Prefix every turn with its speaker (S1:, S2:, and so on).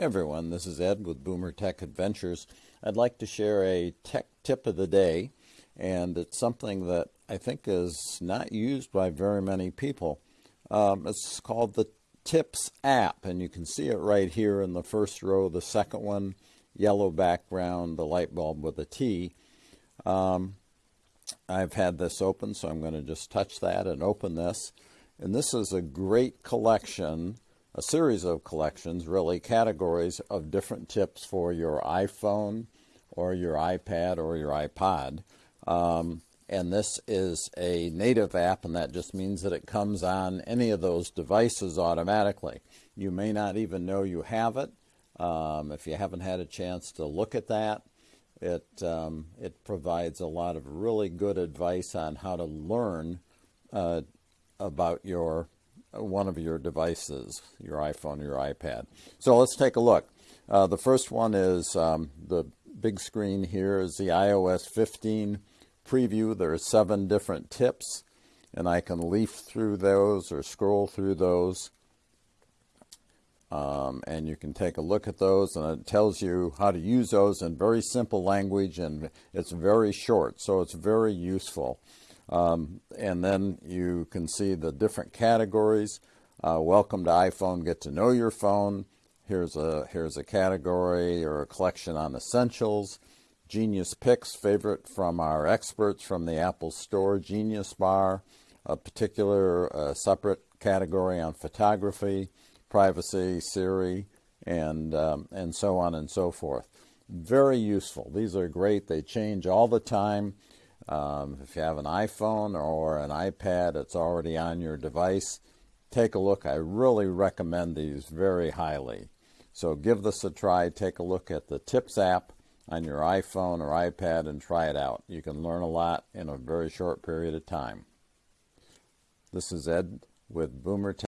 S1: Everyone, this is Ed with Boomer Tech Adventures. I'd like to share a tech tip of the day, and it's something that I think is not used by very many people. Um, it's called the Tips app, and you can see it right here in the first row. The second one, yellow background, the light bulb with a T. Um, I've had this open, so I'm going to just touch that and open this. And this is a great collection a series of collections, really, categories of different tips for your iPhone or your iPad or your iPod. Um, and this is a native app, and that just means that it comes on any of those devices automatically. You may not even know you have it. Um, if you haven't had a chance to look at that, it, um, it provides a lot of really good advice on how to learn uh, about your one of your devices, your iPhone your iPad. So let's take a look. Uh, the first one is um, the big screen here is the iOS 15 preview. There are seven different tips, and I can leaf through those or scroll through those. Um, and you can take a look at those, and it tells you how to use those in very simple language, and it's very short, so it's very useful. Um, and then you can see the different categories. Uh, welcome to iPhone, get to know your phone. Here's a, here's a category or a collection on essentials. Genius Picks, favorite from our experts from the Apple Store, Genius Bar, a particular uh, separate category on photography, privacy, Siri, and, um, and so on and so forth. Very useful. These are great. They change all the time. Um, if you have an iPhone or an iPad, it's already on your device. Take a look. I really recommend these very highly. So give this a try. Take a look at the Tips app on your iPhone or iPad and try it out. You can learn a lot in a very short period of time. This is Ed with Boomer Tech.